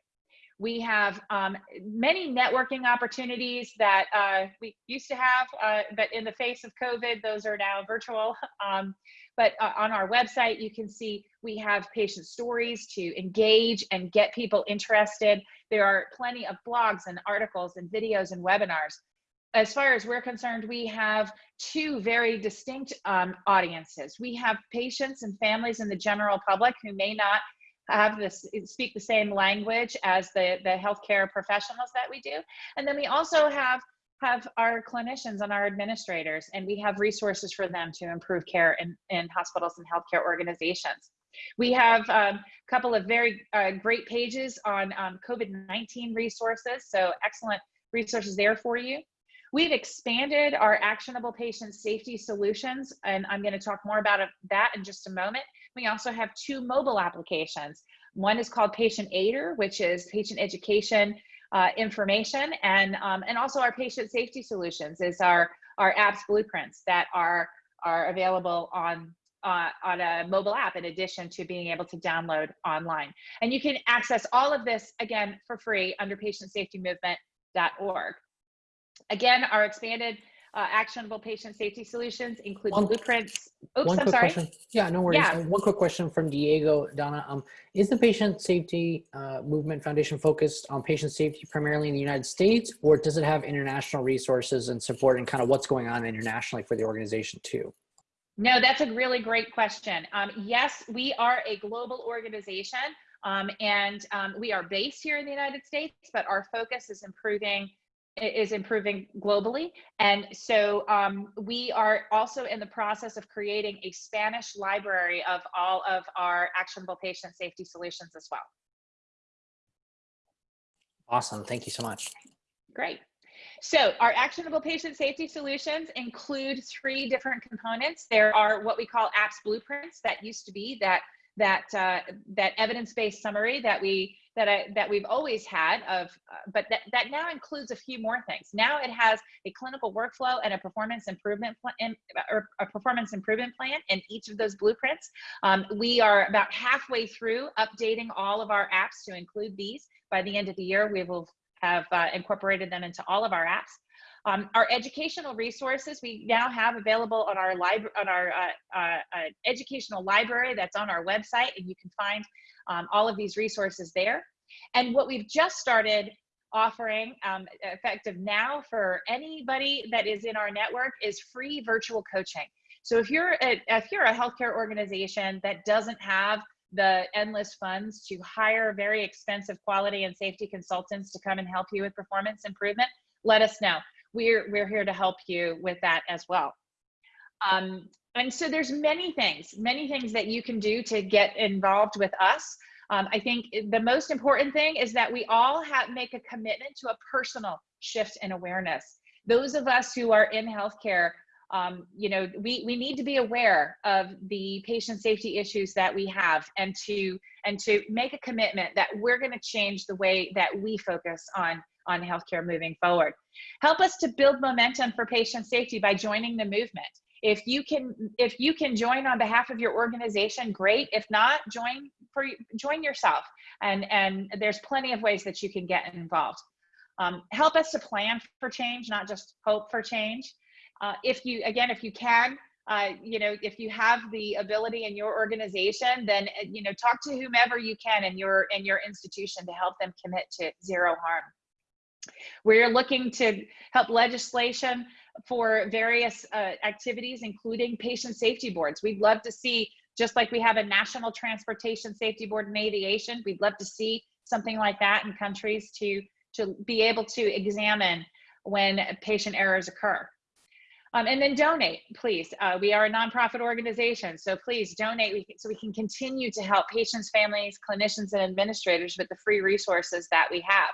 We have um, many networking opportunities that uh, we used to have, uh, but in the face of COVID, those are now virtual. Um, but uh, on our website, you can see we have patient stories to engage and get people interested. There are plenty of blogs and articles and videos and webinars. As far as we're concerned, we have two very distinct um, audiences. We have patients and families in the general public who may not have this speak the same language as the the healthcare professionals that we do. And then we also have have our clinicians and our administrators and we have resources for them to improve care in, in hospitals and healthcare organizations. We have um, a couple of very uh, great pages on um, covid-19 resources so excellent resources there for you. We've expanded our actionable patient safety solutions, and I'm going to talk more about that in just a moment. We also have two mobile applications. One is called Patient Aider, which is patient education uh, information, and um, and also our patient safety solutions is our our apps blueprints that are are available on uh, on a mobile app in addition to being able to download online. And you can access all of this again for free under patientsafetymovement.org. Again, our expanded uh, actionable patient safety solutions include one, blueprints. Oops, one I'm quick sorry. Question. Yeah, no worries. Yeah. Uh, one quick question from Diego, Donna. Um, is the Patient Safety uh, Movement Foundation focused on patient safety primarily in the United States, or does it have international resources and support and kind of what's going on internationally for the organization too? No, that's a really great question. Um, yes, we are a global organization um, and um, we are based here in the United States, but our focus is improving is improving globally. And so um, we are also in the process of creating a Spanish library of all of our actionable patient safety solutions as well. Awesome. Thank you so much. Great. So our actionable patient safety solutions include three different components. There are what we call apps blueprints that used to be that that uh, that evidence-based summary that we that I, that we've always had of, uh, but that, that now includes a few more things. Now it has a clinical workflow and a performance improvement plan, or a performance improvement plan in each of those blueprints. Um, we are about halfway through updating all of our apps to include these. By the end of the year, we will have uh, incorporated them into all of our apps. Um, our educational resources we now have available on our library on our uh, uh, uh, educational library that's on our website, and you can find um, all of these resources there. And what we've just started offering um, effective now for anybody that is in our network is free virtual coaching. So if you're a, if you're a healthcare organization that doesn't have the endless funds to hire very expensive quality and safety consultants to come and help you with performance improvement, let us know. We're, we're here to help you with that as well. Um, and so there's many things, many things that you can do to get involved with us. Um, I think the most important thing is that we all have make a commitment to a personal shift in awareness. Those of us who are in healthcare, um, you know, we, we need to be aware of the patient safety issues that we have and to and to make a commitment that we're going to change the way that we focus on on healthcare moving forward. Help us to build momentum for patient safety by joining the movement. If you can, if you can join on behalf of your organization, great. If not, join for join yourself. And and there's plenty of ways that you can get involved. Um, help us to plan for change, not just hope for change. Uh, if you again, if you can, uh, you know, if you have the ability in your organization, then you know, talk to whomever you can in your in your institution to help them commit to zero harm. We're looking to help legislation for various uh, activities, including patient safety boards. We'd love to see, just like we have a national transportation safety board in aviation, we'd love to see something like that in countries to, to be able to examine when patient errors occur. Um, and then donate, please. Uh, we are a nonprofit organization, so please donate so we can continue to help patients, families, clinicians, and administrators with the free resources that we have.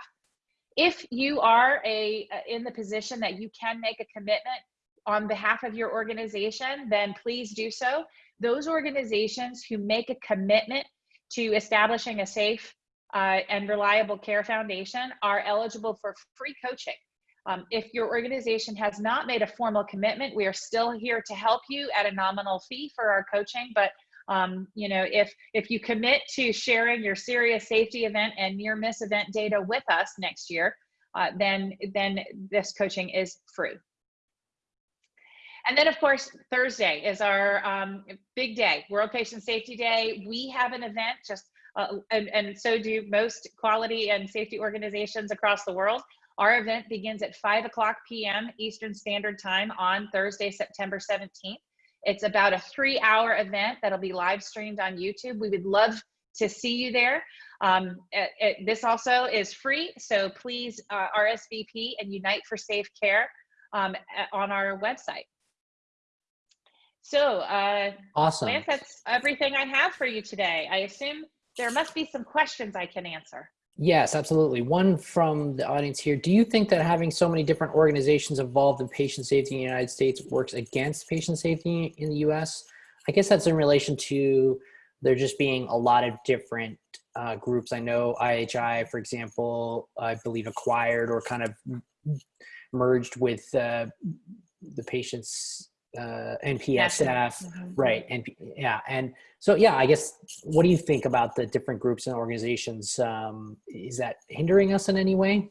If you are a in the position that you can make a commitment on behalf of your organization, then please do so. Those organizations who make a commitment to establishing a safe uh, and reliable care foundation are eligible for free coaching. Um, if your organization has not made a formal commitment, we are still here to help you at a nominal fee for our coaching. But um, you know, if if you commit to sharing your serious safety event and near miss event data with us next year, uh, then then this coaching is free. And then, of course, Thursday is our um, big day, World Patient Safety Day. We have an event, just uh, and, and so do most quality and safety organizations across the world. Our event begins at 5 o'clock p.m. Eastern Standard Time on Thursday, September 17th. It's about a three hour event that'll be live streamed on YouTube. We would love to see you there. Um, it, it, this also is free, so please uh, RSVP and Unite for Safe Care um, on our website. So, uh, awesome. Lance, that's everything I have for you today. I assume there must be some questions I can answer. Yes, absolutely. One from the audience here. Do you think that having so many different organizations involved in patient safety in the United States works against patient safety in the US? I guess that's in relation to there just being a lot of different uh, groups. I know IHI, for example, I believe acquired or kind of merged with uh, the patients uh, NPSF, mm-hmm. right? And yeah, and so yeah, I guess what do you think about the different groups and organizations? Um, is that hindering us in any way?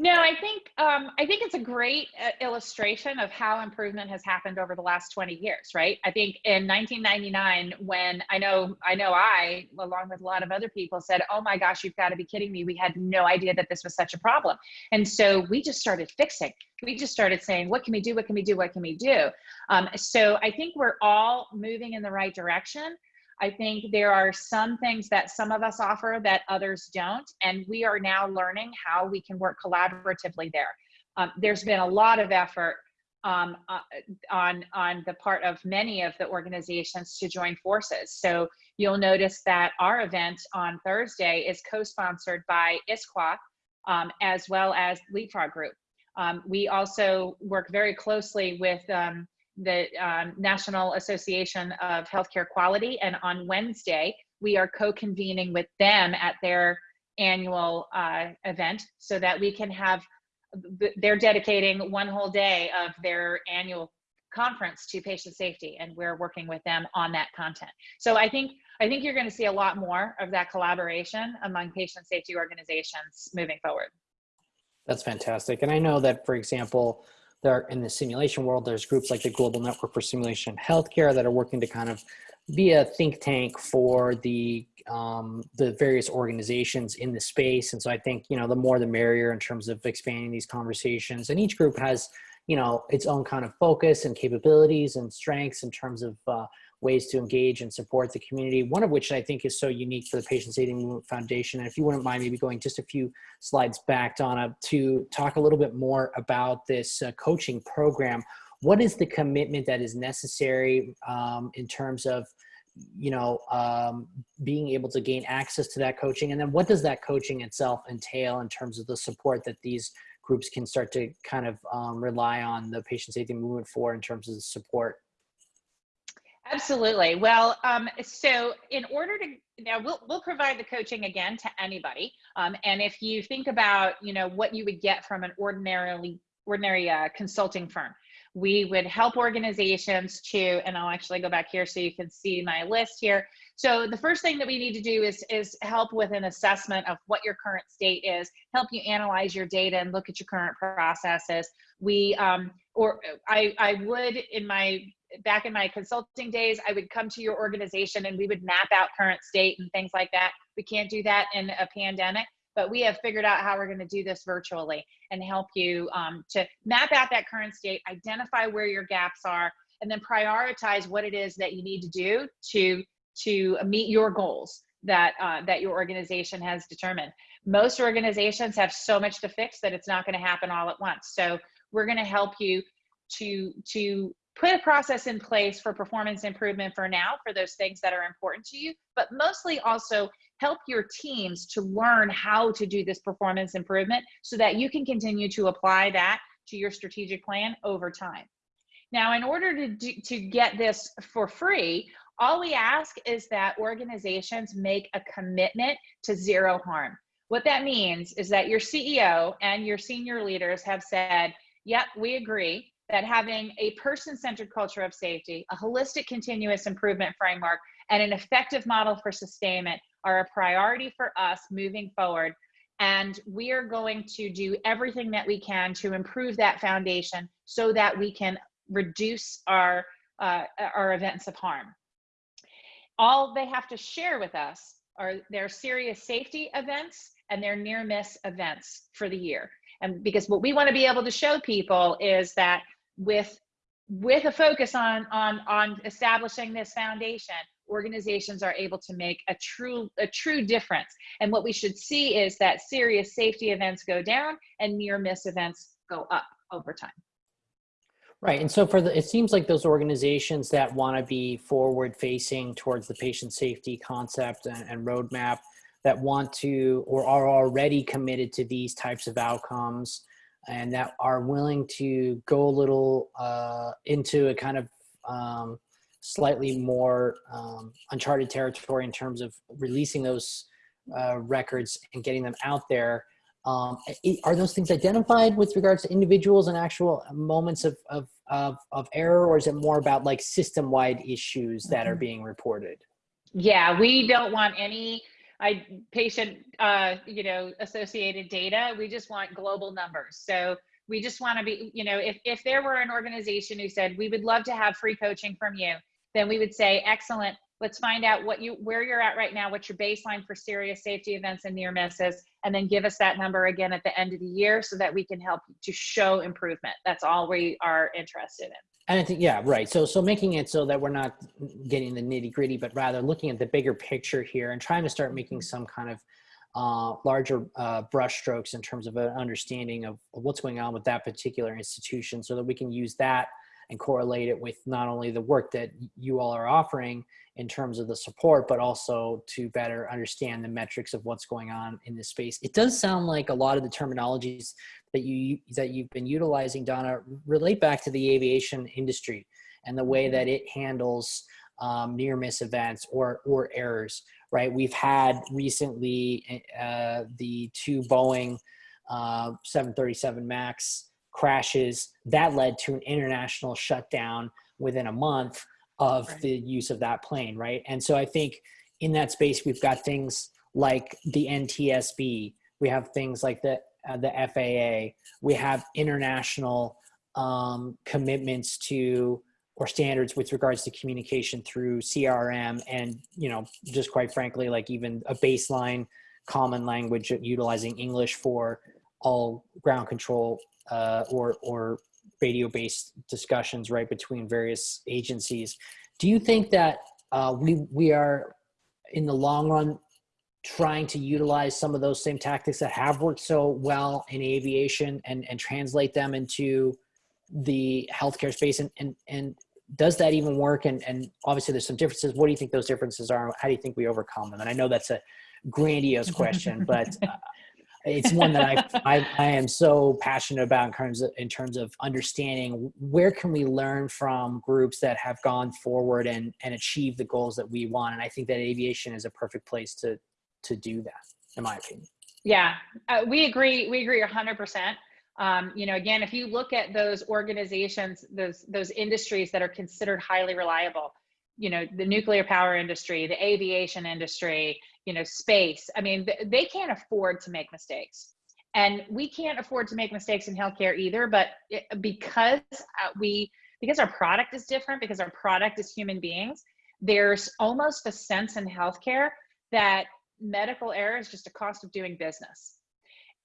No, I think um, I think it's a great uh, illustration of how improvement has happened over the last 20 years, right? I think in 1999, when I know I know I, along with a lot of other people, said, "Oh my gosh, you've got to be kidding me! We had no idea that this was such a problem," and so we just started fixing. We just started saying, "What can we do? What can we do? What can we do?" Um, so I think we're all moving in the right direction. I think there are some things that some of us offer that others don't, and we are now learning how we can work collaboratively there. Um, there's been a lot of effort um, uh, on, on the part of many of the organizations to join forces. So you'll notice that our event on Thursday is co-sponsored by ISQua um, as well as Leapfrog Group. Um, we also work very closely with um, the um, National Association of Healthcare Quality. And on Wednesday, we are co-convening with them at their annual uh, event so that we can have, they're dedicating one whole day of their annual conference to patient safety and we're working with them on that content. So I think I think you're going to see a lot more of that collaboration among patient safety organizations moving forward. That's fantastic. And I know that, for example, there in the simulation world, there's groups like the Global Network for Simulation Healthcare that are working to kind of be a think tank for the um, the various organizations in the space. And so I think, you know, the more the merrier in terms of expanding these conversations. And each group has, you know, its own kind of focus and capabilities and strengths in terms of uh, ways to engage and support the community, one of which I think is so unique for the Patient Safety Movement Foundation. And if you wouldn't mind maybe going just a few slides back, Donna, to talk a little bit more about this uh, coaching program. What is the commitment that is necessary um, in terms of you know, um, being able to gain access to that coaching? And then what does that coaching itself entail in terms of the support that these groups can start to kind of um, rely on the patient safety movement for in terms of the support Absolutely. Well, um, so in order to now we'll we'll provide the coaching again to anybody. Um, and if you think about you know what you would get from an ordinarily ordinary uh, consulting firm, we would help organizations to and I'll actually go back here so you can see my list here. So the first thing that we need to do is is help with an assessment of what your current state is, help you analyze your data and look at your current processes. We um, or I I would in my back in my consulting days, I would come to your organization and we would map out current state and things like that. We can't do that in a pandemic, but we have figured out how we're going to do this virtually and help you um, to map out that current state, identify where your gaps are, and then prioritize what it is that you need to do to to meet your goals that uh, that your organization has determined. Most organizations have so much to fix that it's not going to happen all at once. So we're going to help you to to put a process in place for performance improvement for now for those things that are important to you, but mostly also help your teams to learn how to do this performance improvement so that you can continue to apply that to your strategic plan over time. Now, in order to, do, to get this for free, all we ask is that organizations make a commitment to zero harm. What that means is that your CEO and your senior leaders have said, yep, we agree that having a person centered culture of safety, a holistic continuous improvement framework, and an effective model for sustainment are a priority for us moving forward. And we are going to do everything that we can to improve that foundation so that we can reduce our, uh, our events of harm all they have to share with us are their serious safety events and their near miss events for the year. And because what we want to be able to show people is that with with a focus on on on establishing this foundation, organizations are able to make a true a true difference. And what we should see is that serious safety events go down and near miss events go up over time. Right. And so for the, it seems like those organizations that want to be forward facing towards the patient safety concept and, and, roadmap that want to or are already committed to these types of outcomes and that are willing to go a little uh, into a kind of um, slightly more um, uncharted territory in terms of releasing those uh, records and getting them out there um, are those things identified with regards to individuals and actual moments of, of, of, of error, or is it more about like system-wide issues that are mm-hmm. being reported? Yeah, we don't want any I, patient, uh, you know, associated data. We just want global numbers. So we just want to be, you know, if, if there were an organization who said, we would love to have free coaching from you, then we would say, excellent, let's find out what you where you're at right now what's your baseline for serious safety events and near misses and then give us that number again at the end of the year so that we can help to show improvement that's all we are interested in and I think, yeah, right. So, so making it so that we're not getting the nitty gritty, but rather looking at the bigger picture here and trying to start making some kind of uh, larger uh, brushstrokes in terms of an understanding of, of what's going on with that particular institution so that we can use that and correlate it with not only the work that you all are offering in terms of the support, but also to better understand the metrics of what's going on in this space. It does sound like a lot of the terminologies that you that you've been utilizing, Donna, relate back to the aviation industry and the way that it handles um, near miss events or or errors. Right? We've had recently uh, the two Boeing uh, 737 Max crashes that led to an international shutdown within a month of right. the use of that plane right and so i think in that space we've got things like the ntsb we have things like the uh, the faa we have international um, commitments to or standards with regards to communication through crm and you know just quite frankly like even a baseline common language utilizing english for all ground control uh, or or radio-based discussions right between various agencies. Do you think that uh, we we are in the long run trying to utilize some of those same tactics that have worked so well in aviation and and translate them into the healthcare space? And and and does that even work? And and obviously there's some differences. What do you think those differences are? How do you think we overcome them? And i know that's a grandiose question but uh, it's one that I, I, I am so passionate about in terms of in terms of understanding where can we learn from groups that have gone forward and and achieve the goals that we want. And I think that aviation is a perfect place to to do that in my opinion. Yeah. Uh, we agree we agree 100% um, you know again if you look at those organizations those those industries that are considered highly reliable you know the nuclear power industry the aviation industry you know space i mean they can't afford to make mistakes and we can't afford to make mistakes in healthcare either but because uh, we because our product is different because our product is human beings there's almost a sense in healthcare that medical error is just a cost of doing business.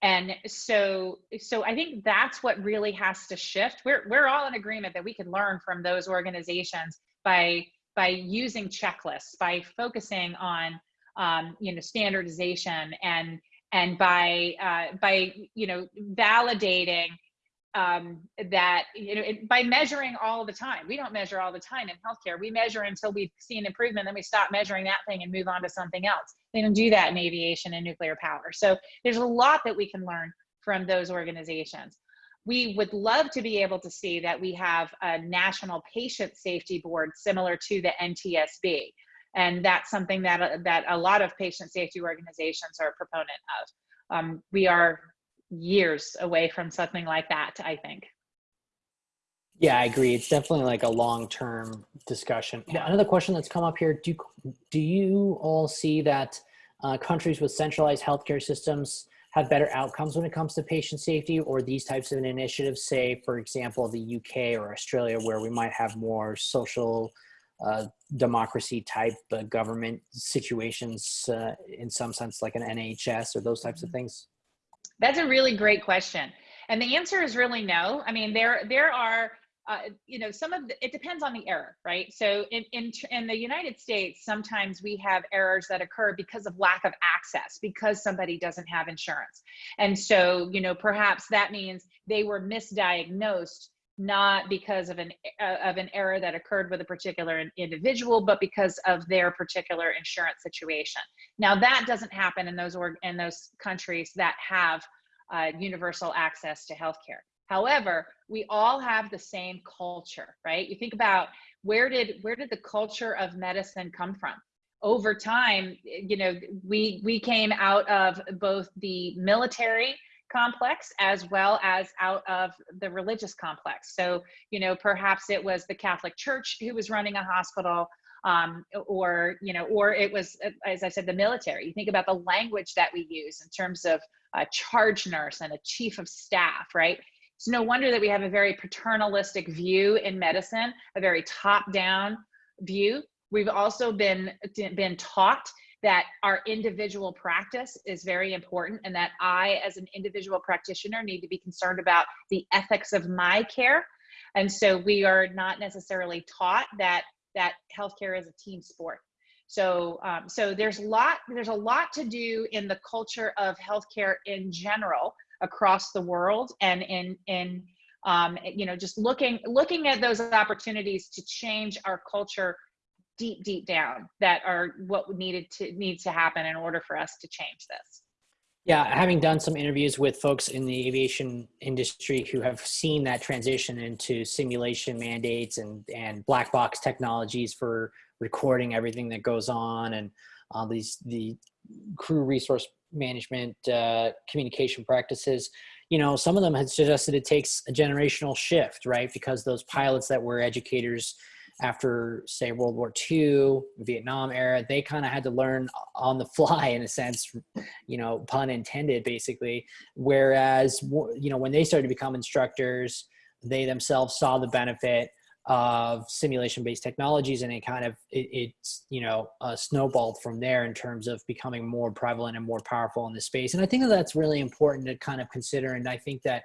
And so, so I think that's what really has to shift. We're, we're all in agreement that we can learn from those organizations by, by using checklists, by focusing on, um, you know, standardization and, and by, uh, by, you know, validating um, that you know it, by measuring all the time. We don't measure all the time in healthcare. We measure until we see an improvement then we stop measuring that thing and move on to something else. They don't do that in aviation and nuclear power. So there's a lot that we can learn from those organizations we would love to be able to see that we have a national patient safety board similar to the ntsb and that's something that uh, that a lot of patient safety organizations are a proponent of um, we are years away from something like that, I think. Yeah, I agree. It's definitely like a long-term discussion. Yeah. Another question that's come up here, do, do you all see that uh, countries with centralized healthcare systems have better outcomes when it comes to patient safety or these types of initiatives, say, for example, the UK or Australia, where we might have more social uh, democracy type uh, government situations uh, in some sense, like an NHS or those types of mm-hmm. things? That's a really great question. And the answer is really no. I mean, there there are uh, you know some of the, it depends on the error right? So in, in in the united states sometimes we have errors that occur because of lack of access because somebody doesn't have insurance. And so you know perhaps that means they were misdiagnosed not because of an uh, of an error that occurred with a particular individual but because of their particular insurance situation. Now that doesn't happen in those org in those countries that have uh, universal access to healthcare however we all have the same culture right you think about where did where did the culture of medicine come from over time you know we we came out of both the military complex as well as out of the religious complex. So, you know, perhaps it was the Catholic Church who was running a hospital, um, or, you know, or it was, as I said, the military. You think about the language that we use in terms of a charge nurse and a chief of staff, right? It's no wonder that we have a very paternalistic view in medicine, a very top down view. We've also been, been taught that our individual practice is very important and that I, as an individual practitioner, need to be concerned about the ethics of my care. And so we are not necessarily taught that that healthcare is a team sport. So, um, so there's a lot there's a lot to do in the culture of healthcare in general across the world, and in in um, you know just looking looking at those opportunities to change our culture deep, deep down that are what needed to needs to happen in order for us to change this. Yeah, having done some interviews with folks in the aviation industry who have seen that transition into simulation mandates and, and black box technologies for recording everything that goes on and uh, these the crew resource management uh, communication practices, you know, some of them had suggested it takes a generational shift, right? Because those pilots that were educators after say World War II, Vietnam era, they kind of had to learn on the fly in a sense, you know, pun intended basically. Whereas, you know, when they started to become instructors, they themselves saw the benefit of simulation based technologies and it kind of it, it's you know uh, snowballed from there in terms of becoming more prevalent and more powerful in the space and i think that that's really important to kind of consider and i think that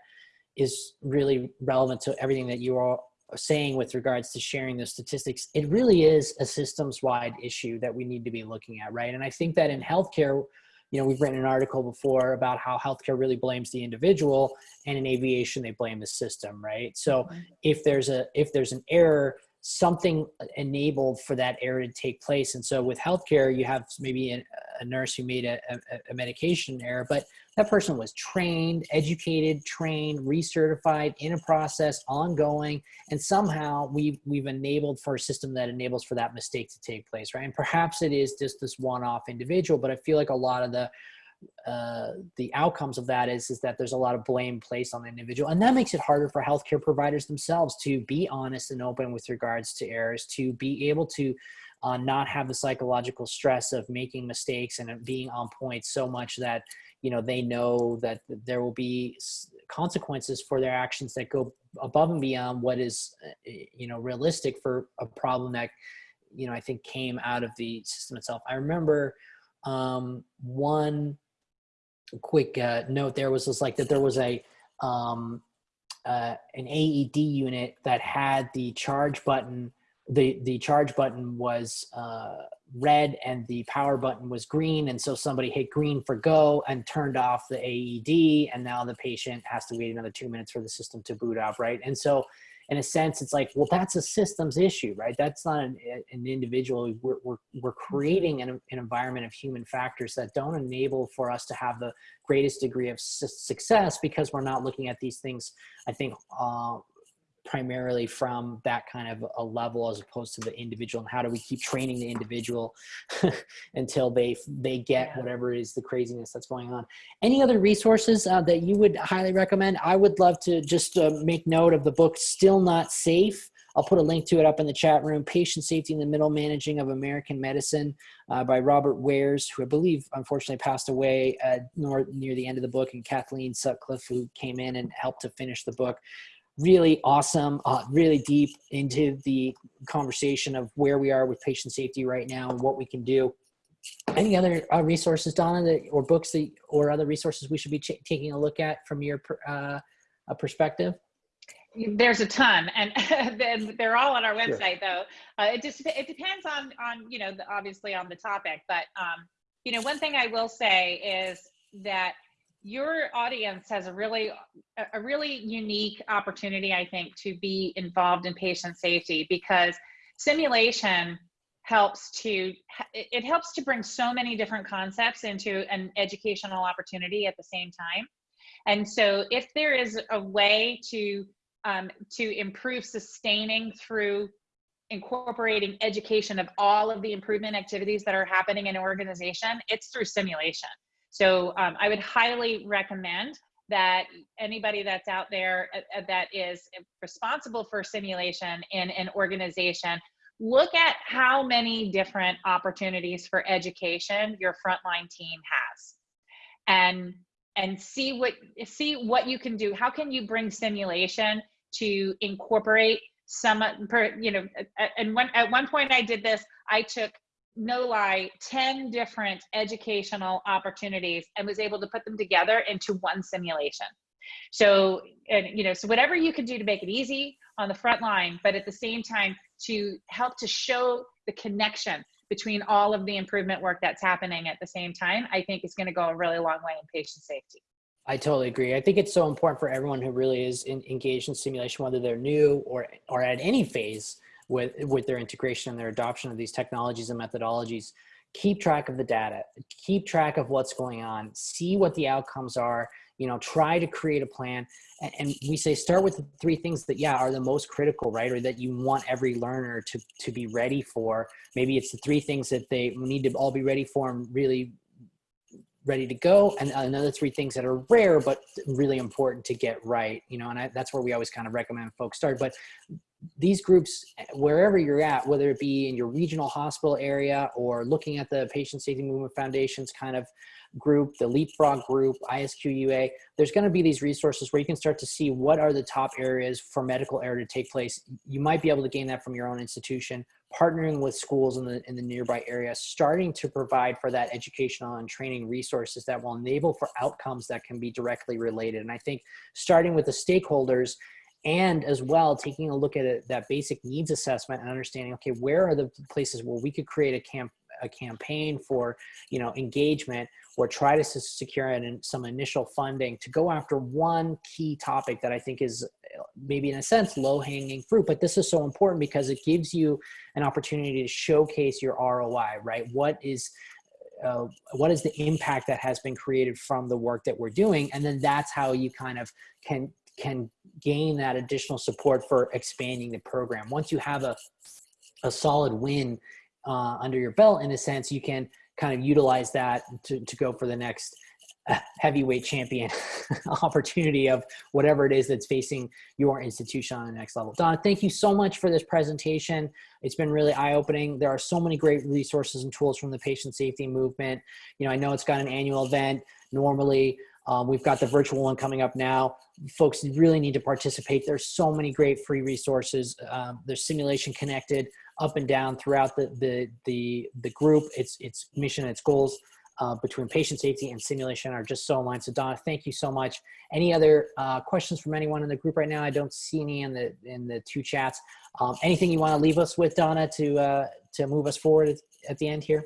is really relevant to everything that you are saying with regards to sharing the statistics, it really is a systems wide issue that we need to be looking at, right? And I think that in healthcare, you know, we've written an article before about how healthcare really blames the individual and in aviation, they blame the system, right? So mm-hmm. if there's a, if there's an error, something enabled for that error to take place. And so with healthcare, you have maybe a, a nurse who made a, a, a, medication error, but that person was trained, educated, trained, recertified in a process, ongoing, and somehow we've, we've enabled for a system that enables for that mistake to take place, right? And perhaps it is just this one-off individual, but I feel like a lot of the uh, the outcomes of that is is that there's a lot of blame placed on the individual, and that makes it harder for healthcare providers themselves to be honest and open with regards to errors, to be able to uh, not have the psychological stress of making mistakes and being on point so much that you know they know that there will be consequences for their actions that go above and beyond what is uh, you know realistic for a problem that you know I think came out of the system itself. I remember um, one quick uh, note there was just like that there was a um, uh, an AED unit that had the charge button. The the charge button was uh, red and the power button was green, and so somebody hit green for go and turned off the AED, and now the patient has to wait another two minutes for the system to boot up, right? And so in a sense, it's like, well, that's a systems issue, right? That's not an, an individual. We're, we're, we're creating an, an environment of human factors that don't enable for us to have the greatest degree of su success because we're not looking at these things, I think, uh, primarily from that kind of a level as opposed to the individual and how do we keep training the individual until they they get Yeah. whatever is the craziness that's going on any other resources uh, that you would highly recommend i would love to just uh, make note of the book still not safe I'll put a link to it up in the chat room. Patient Safety in the Middle Managing of American Medicine uh, by Robert Wears, who I believe unfortunately passed away uh, near the end of the book, and Kathleen Sutcliffe, who came in and helped to finish the book really awesome, uh, really deep into the conversation of where we are with patient safety right now and what we can do. Any other uh, resources, Donna, that, or books that, or other resources we should be ch- taking a look at from your uh, uh, perspective? There's a ton, and they're all on our Sure. website, though. Uh, it just it depends on on you know the, obviously on the topic, but um, you know one thing I will say is that your audience has a really a- really unique opportunity, I think, to be involved in patient safety because simulation helps to it helps to bring so many different concepts into an educational opportunity at the same time. And so, if there is a way to um, to improve sustaining through incorporating education of all of the improvement activities that are happening in an organization, it's through simulation. So um, I would highly recommend that anybody that's out there uh, uh, that is responsible for simulation in an organization look at how many different opportunities for education your frontline team has. And and see what see what you can do. How can you bring simulation to incorporate some you know and one at one point i did this i took no lie 10 different educational opportunities and was able to put them together into one simulation so and you know so whatever you can do to make it easy on the front line but at the same time to help to show the connection between all of the improvement work that's happening at the same time i think is going to go a really long way in patient safety I totally agree. I think it's so important for everyone who really is in, engaged in simulation, whether they're new or or at any phase with with their integration and their adoption of these technologies and methodologies. Keep track of the data. Keep track of what's going on. See what the outcomes are. You know, try to create a plan. And, and we say start with the three things that yeah are the most critical, right, or that you want every learner to to be ready for. Maybe it's the three things that they need to all be ready for and really ready to go and another three things that are rare but really important to get right you know and I, that's where we always kind of recommend folks start but these groups wherever you're at whether it be in your regional hospital area or looking at the patient safety movement foundation's kind of group the leapfrog group isqua there's going to be these resources where you can start to see what are the top areas for medical error to take place. You might be able to gain that from your own institution. Partnering with schools in the in the nearby area starting to provide for that educational and training resources that will enable for outcomes that can be directly related. And i think starting with the stakeholders and as well taking a look at it, that basic needs assessment and understanding okay where are the places where we could create a camp a campaign for you know engagement or try to secure an, some initial funding to go after one key topic that i think is maybe in a sense low hanging fruit. But this is so important because it gives you an opportunity to showcase your roi right? What is uh, what is the impact that has been created from the work that we're doing? And then that's how you kind of can can gain that additional support for expanding the program once you have a a solid win uh, under your belt in a sense you can kind of utilize that to, to go for the next uh, heavyweight champion opportunity of whatever it is that's facing your institution on the next level. Don, thank you so much for this presentation. It's been really eye-opening. There are so many great resources and tools from the patient safety movement. You know, I know it's got an annual event normally. Um, we've got the virtual one coming up now. Folks really need to participate. There's so many great free resources. Um, there's simulation connected up and down throughout the the the, the group. Its its mission, its goals uh, between patient safety and simulation are just so aligned. So Donna, thank you so much. Any other uh, questions from anyone in the group right now? I don't see any in the in the two chats. Um, anything you want to leave us with, Donna, to uh, to move us forward at the end here?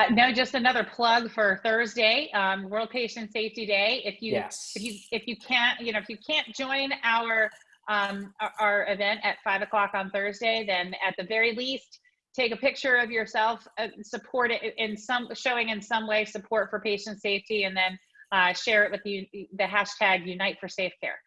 Uh, no, just another plug for Thursday, um, World Patient Safety Day. If you Yes. if you if you can't you know if you can't join our um, our, event at five o'clock on Thursday, then at the very least take a picture of yourself, uh, support it in some showing in some way support for patient safety, and then uh, share it with you the hashtag Unite for Safe Care.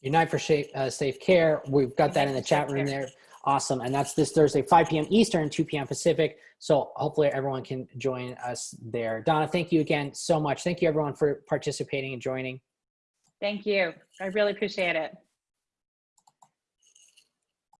Unite for Safe, uh, Safe Care. We've got that in the chat room there. Awesome. And that's this Thursday, 5 p.m. Eastern, 2 p.m. Pacific. So hopefully everyone can join us there. Donna, thank you again so much. Thank you everyone for participating and joining. Thank you. I really appreciate it.